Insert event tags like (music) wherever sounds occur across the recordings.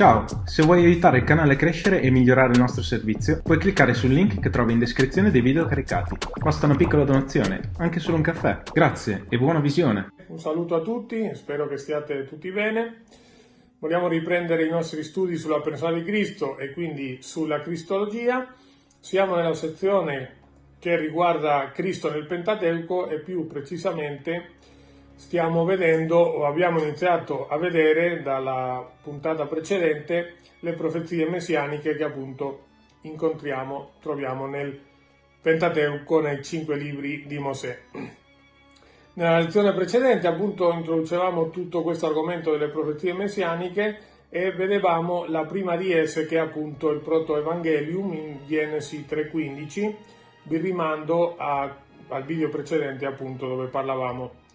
Ciao, se vuoi aiutare il canale a crescere e migliorare il nostro servizio, puoi cliccare sul link che trovi in descrizione dei video caricati. Basta una piccola donazione, anche solo un caffè. Grazie e buona visione. Un saluto a tutti, spero che stiate tutti bene. Vogliamo riprendere i nostri studi sulla persona di Cristo e quindi sulla Cristologia. Siamo nella sezione che riguarda Cristo nel Pentateuco e più precisamente stiamo vedendo o abbiamo iniziato a vedere dalla puntata precedente le profezie messianiche che appunto incontriamo, troviamo nel Pentateuco, nei cinque libri di Mosè. Nella lezione precedente appunto introducevamo tutto questo argomento delle profezie messianiche e vedevamo la prima di esse che è appunto il protoevangelium in Genesi 3.15, vi rimando a, al video precedente appunto dove parlavamo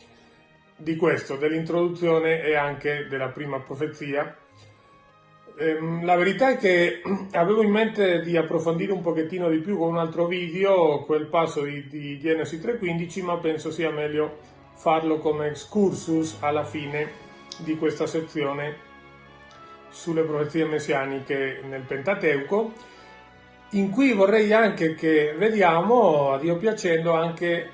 di questo, dell'introduzione e anche della prima profezia. Ehm, la verità è che (clears throat) avevo in mente di approfondire un pochettino di più con un altro video quel passo di, di Genesi 3.15, ma penso sia meglio farlo come excursus alla fine di questa sezione sulle profezie messianiche nel Pentateuco, in cui vorrei anche che vediamo, a Dio piacendo, anche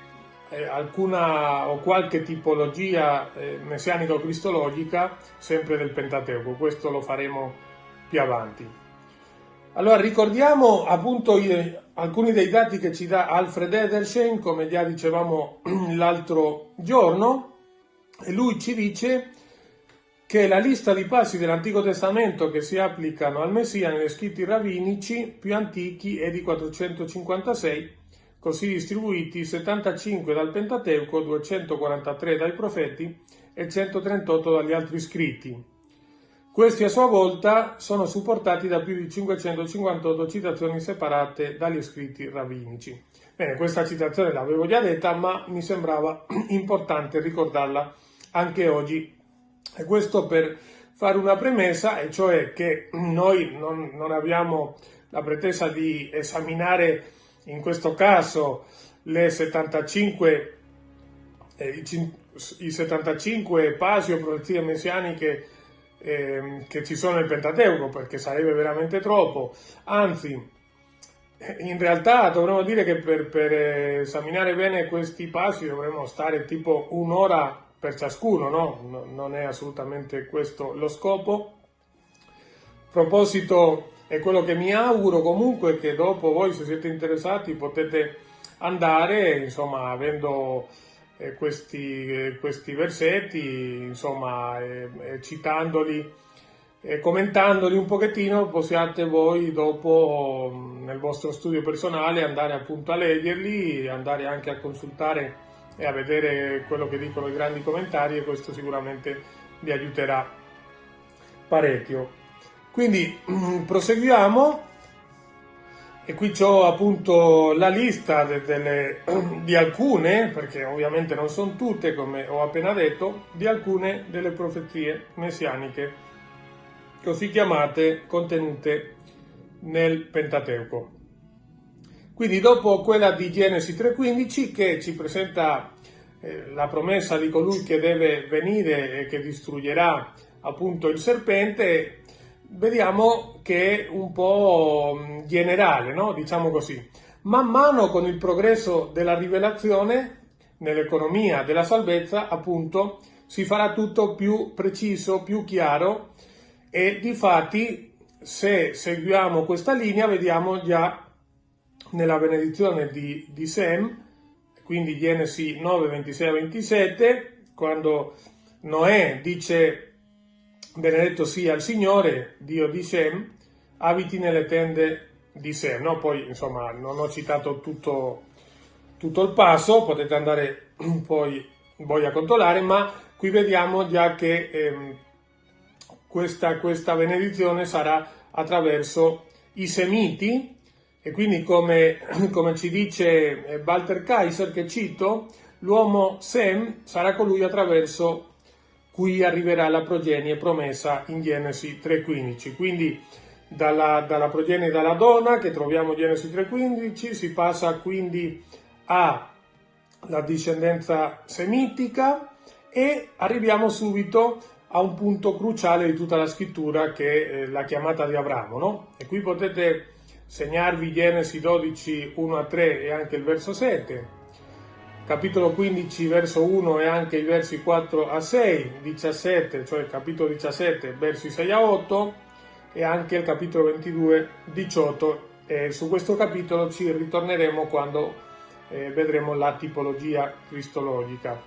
eh, alcuna o qualche tipologia eh, messianico-cristologica sempre del Pentateuco, questo lo faremo più avanti. Allora ricordiamo appunto i, alcuni dei dati che ci dà Alfred Edersheim, come già dicevamo (clears throat) l'altro giorno, e lui ci dice che la lista di passi dell'Antico Testamento che si applicano al Messia negli scritti ravinici più antichi è di 456 così distribuiti 75 dal Pentateuco, 243 dai profeti e 138 dagli altri scritti. Questi a sua volta sono supportati da più di 558 citazioni separate dagli scritti ravinici. Bene, questa citazione l'avevo già detta, ma mi sembrava (clears throat) importante ricordarla anche oggi. E questo per fare una premessa, e cioè che noi non, non abbiamo la pretesa di esaminare in questo caso le 75, eh, i 75 pasi o profezie messianiche eh, che ci sono nel Pentateuco, perché sarebbe veramente troppo, anzi, in realtà dovremmo dire che per, per esaminare bene questi passi dovremmo stare tipo un'ora per ciascuno, no? Non è assolutamente questo lo scopo. A proposito e quello che mi auguro comunque è che dopo voi se siete interessati potete andare insomma avendo eh, questi, eh, questi, versetti insomma eh, eh citandoli e commentandoli un pochettino possiate voi dopo nel vostro studio personale andare appunto a leggerli andare anche a consultare e a vedere quello che dicono i grandi commentari e questo sicuramente vi aiuterà parecchio quindi (clears throat) proseguiamo e qui ho appunto la lista de, delle, (clears throat) di alcune, perché ovviamente non sono tutte come ho appena detto, di alcune delle profezie messianiche così chiamate contenute nel Pentateuco. Quindi dopo quella di Genesi 3.15 che ci presenta eh, la promessa di colui che deve venire e che distruggerà appunto il serpente, vediamo che è un po' mm, generale, no? diciamo così. Man mano con il progresso della rivelazione nell'economia della salvezza, appunto, si farà tutto più preciso, più chiaro e di fatti se seguiamo questa linea vediamo già nella benedizione di, di Sem, quindi Genesi 9, 26 a 27, quando Noè dice benedetto sia il Signore, Dio di Sem, abiti nelle tende di Sem. No? Poi, insomma, non ho citato tutto, tutto il passo, potete andare (clears throat) poi voi a controllare, ma qui vediamo già che ehm, questa, questa benedizione sarà attraverso i semiti, e quindi come, (clears throat) come ci dice eh, Walter Kaiser, che cito, l'uomo Sem sarà colui attraverso cui arriverà la progenie promessa in Genesi 3.15. Quindi dalla, dalla progenie dalla donna che troviamo in Genesi 3.15 si passa quindi alla discendenza semitica e arriviamo subito a un punto cruciale di tutta la scrittura che è la chiamata di Abramo. No? E qui potete segnarvi Genesi 12, 1 a 3 e anche il verso 7, capitolo 15, verso 1 e anche i versi 4 a 6, 17, cioè il capitolo 17, versi 6 a 8 e anche il capitolo 22, 18. E su questo capitolo ci ritorneremo quando eh, vedremo la tipologia cristologica.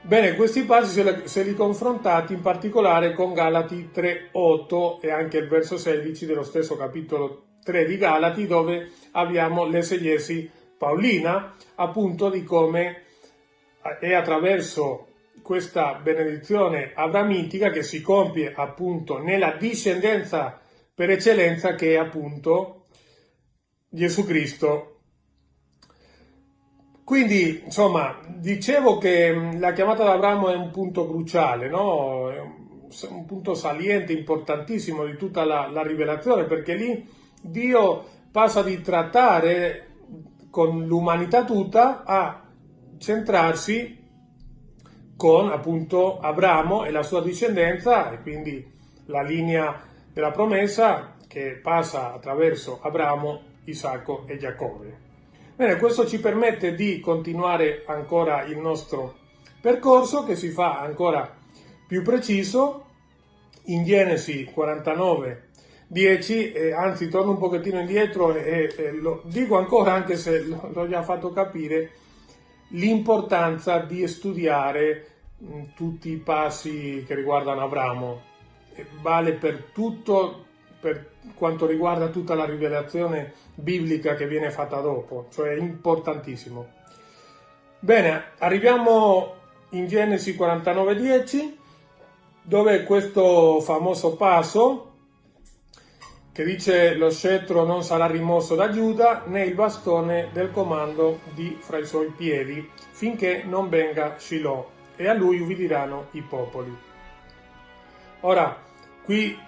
Bene, questi passi se li confrontati in particolare con Galati 3.8 e anche il verso 16 dello stesso capitolo 3 di Galati dove abbiamo l'esegesi paolina appunto di come è attraverso questa benedizione abramitica che si compie appunto nella discendenza per eccellenza che è appunto Gesù Cristo quindi, insomma, dicevo che mm, la chiamata ad Abramo è un punto cruciale, no? È un punto saliente, importantissimo di tutta la, la rivelazione, perché lì Dio passa di trattare con l'umanità tutta a centrarsi con appunto Abramo e la sua discendenza e quindi la linea della promessa che passa attraverso Abramo, Isacco e Giacobbe. Bene, questo ci permette di continuare ancora il nostro percorso che si fa ancora più preciso in Genesi 49, 10, eh, anzi torno un pochettino indietro e, e lo dico ancora anche se l'ho già fatto capire, l'importanza di studiare mh, tutti i passi che riguardano Abramo. Vale per tutto per quanto riguarda tutta la rivelazione biblica che viene fatta dopo, cioè importantissimo. Bene, arriviamo in Genesi 49.10, dove questo famoso passo che dice lo scettro non sarà rimosso da Giuda né il bastone del comando di fra i suoi piedi finché non venga Shiloh e a lui ubbidiranno i popoli. Ora, qui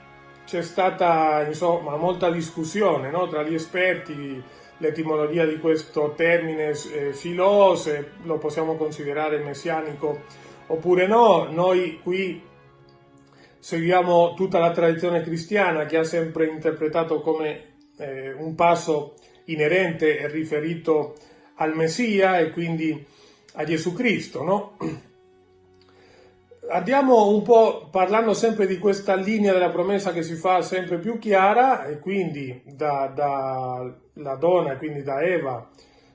c'è stata insomma molta discussione no? tra gli esperti l'etimologia di questo termine eh, filo, se lo possiamo considerare messianico oppure no. Noi qui seguiamo tutta la tradizione cristiana che ha sempre interpretato come eh, un passo inerente e riferito al Messia e quindi a Gesù Cristo, no? (clears throat) andiamo un po' parlando sempre di questa linea della promessa che si fa sempre più chiara e quindi dalla da donna, quindi da Eva,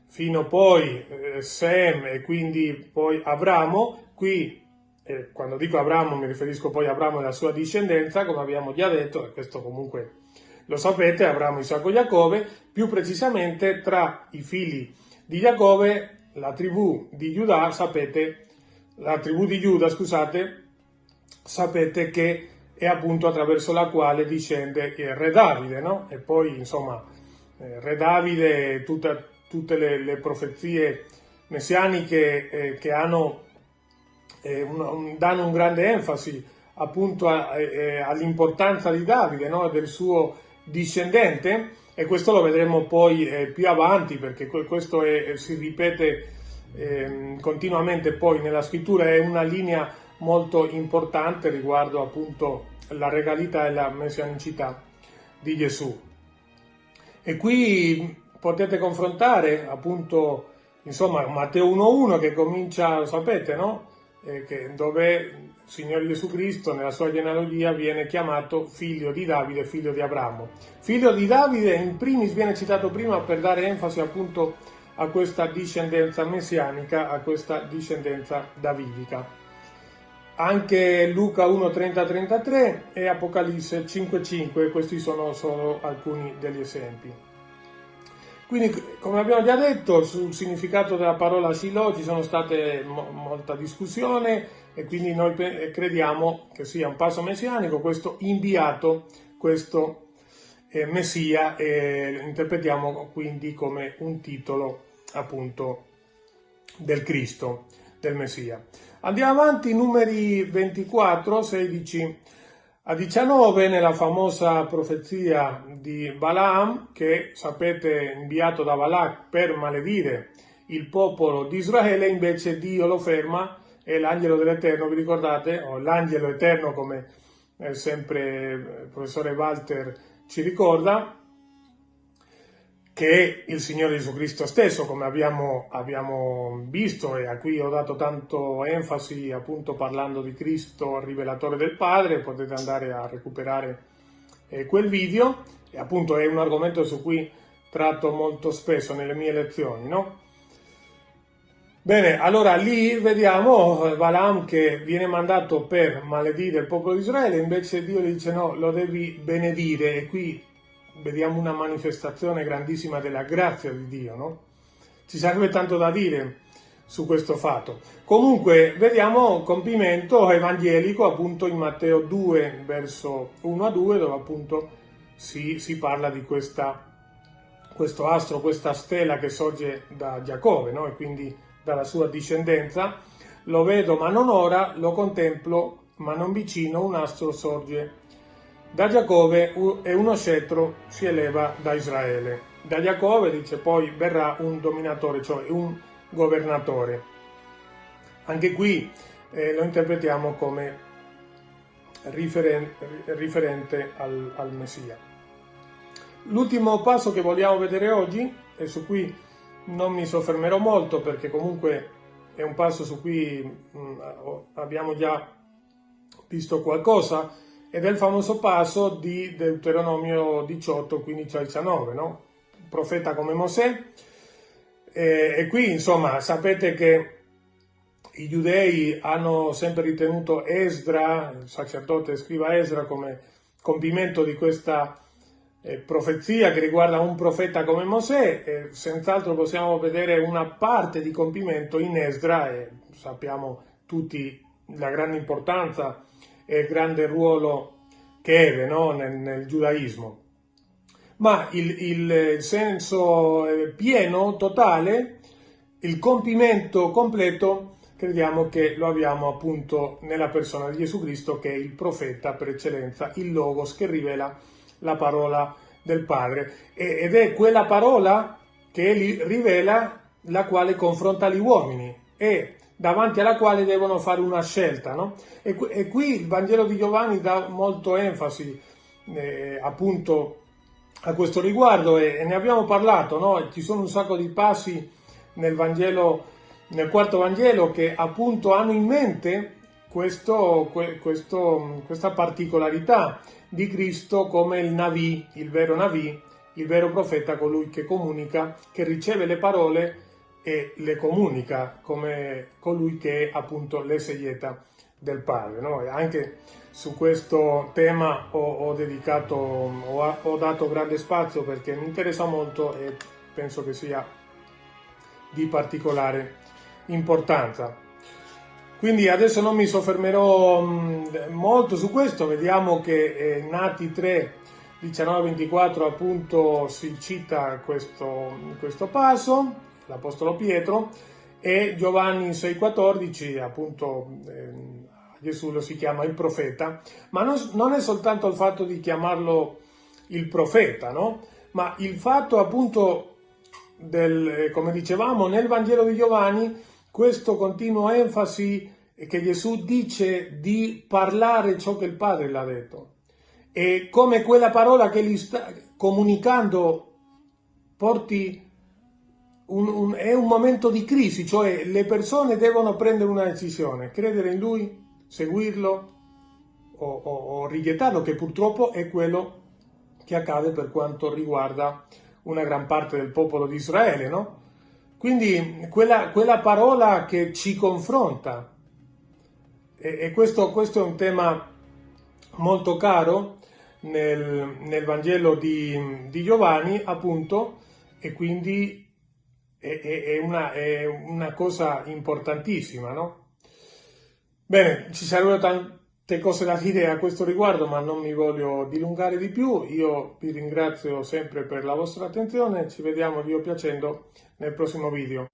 fino poi eh, Sem e quindi poi Abramo, qui eh, quando dico Abramo mi riferisco poi a Abramo e alla sua discendenza, come abbiamo già detto, e questo comunque lo sapete, Abramo, Isacco e Giacobbe, più precisamente tra i figli di Giacobbe, la tribù di Giuda, sapete, la tribù di Giuda, scusate, sapete che è appunto attraverso la quale discende il re Davide, no? E poi, insomma, eh, re Davide, tutta, tutte le, le, profezie messianiche eh, che hanno, eh, un, danno un grande enfasi appunto eh, all'importanza di Davide, no? Del suo discendente, e questo lo vedremo poi eh, più avanti perché questo è, si ripete eh, continuamente poi nella scrittura è una linea molto importante riguardo appunto la regalità e la messianicità di Gesù. E qui potete confrontare appunto insomma Matteo 1.1 che comincia, sapete, no? Eh, che, dove il Signore Gesù Cristo nella sua genealogia viene chiamato figlio di Davide, figlio di Abramo. Figlio di Davide in primis viene citato prima per dare enfasi appunto a questa discendenza messianica, a questa discendenza davidica. Anche Luca 1, 30-33 e Apocalisse 5.5, questi sono solo alcuni degli esempi. Quindi, come abbiamo già detto, sul significato della parola Shiloh ci sono state mo molta discussione e quindi noi crediamo che sia un passo messianico, questo inviato, questo eh, Messia e interpretiamo quindi come un titolo appunto del Cristo, del Messia. Andiamo avanti, numeri 24, 16 a 19, nella famosa profezia di Balaam, che sapete inviato da Balak per maledire il popolo di Israele, invece Dio lo ferma è l'angelo dell'Eterno, vi ricordate? O l'angelo eterno come eh, sempre il professore Walter ci ricorda, che è il Signore Gesù Cristo stesso, come abbiamo, abbiamo, visto e a cui ho dato tanto enfasi appunto parlando di Cristo, rivelatore del Padre, potete andare a recuperare eh, quel video, e appunto è un argomento su cui tratto molto spesso nelle mie lezioni, no? Bene, allora lì vediamo eh, Balaam che viene mandato per maledire il popolo di Israele, invece Dio gli dice no, lo devi benedire e qui vediamo una manifestazione grandissima della grazia di Dio, no? Ci sarebbe tanto da dire su questo fatto. Comunque vediamo un compimento evangelico appunto in Matteo 2 verso 1 a 2 dove appunto si, si parla di questa, questo astro, questa stella che sorge da Giacobbe no? e quindi dalla sua discendenza. Lo vedo ma non ora, lo contemplo ma non vicino, un astro sorge da Giacobbe e uno scettro si eleva da Israele. Da Giacobbe dice poi verrà un dominatore, cioè un governatore. Anche qui eh, lo interpretiamo come riferente, riferente al, al Messia. L'ultimo passo che vogliamo vedere oggi, e su cui non mi soffermerò molto perché comunque è un passo su cui mh, mm, abbiamo già visto qualcosa, ed è il famoso passo di Deuteronomio 18, 15 al 19, no? profeta come Mosè. E, e qui, insomma, sapete che i giudei hanno sempre ritenuto Esdra, il sacerdote scriva Esdra, come compimento di questa eh, profezia che riguarda un profeta come Mosè, e senz'altro possiamo vedere una parte di compimento in Esdra e sappiamo tutti la grande importanza e il grande ruolo che ebbe no? nel, nel, giudaismo. Ma il, il, senso eh, pieno, totale, il compimento completo, crediamo che lo abbiamo appunto nella persona di Gesù Cristo, che è il profeta per eccellenza, il Logos che rivela la parola del Padre. ed è quella parola che rivela la quale confronta gli uomini. E davanti alla quale devono fare una scelta. No? E, e, qui il Vangelo di Giovanni dà molto enfasi eh, appunto a questo riguardo e, e ne abbiamo parlato, no? ci sono un sacco di passi nel Vangelo, nel quarto Vangelo che appunto hanno in mente questo, questo, questa particolarità di Cristo come il Navi, il vero Navi, il vero profeta, colui che comunica, che riceve le parole e le comunica come colui che è appunto l'esegeta del padre. No? anche su questo tema ho, ho dedicato, ho, ho, dato grande spazio perché mi interessa molto e penso che sia di particolare importanza. Quindi adesso non mi soffermerò molto su questo, vediamo che eh, Nati 3, 19-24 appunto si cita questo, questo passo, l'Apostolo Pietro, e Giovanni 6,14, appunto eh, Gesù lo si chiama il profeta, ma non, non, è soltanto il fatto di chiamarlo il profeta, no? ma il fatto appunto del, eh, come dicevamo, nel Vangelo di Giovanni, questo continuo enfasi che Gesù dice di parlare ciò che il Padre l'ha detto. E come quella parola che gli sta comunicando porti un, un, è un momento di crisi, cioè le persone devono prendere una decisione, credere in lui, seguirlo o, o, o rigettarlo, che purtroppo è quello che accade per quanto riguarda una gran parte del popolo di Israele, no? Quindi quella, quella parola che ci confronta, e, e questo, questo, è un tema molto caro nel, nel Vangelo di, di Giovanni, appunto, e quindi è, è, una, è una cosa importantissima, no? Bene, ci sarebbero tante cose da dire a questo riguardo, ma non mi voglio dilungare di più. Io vi ringrazio sempre per la vostra attenzione, ci vediamo Dio piacendo nel prossimo video.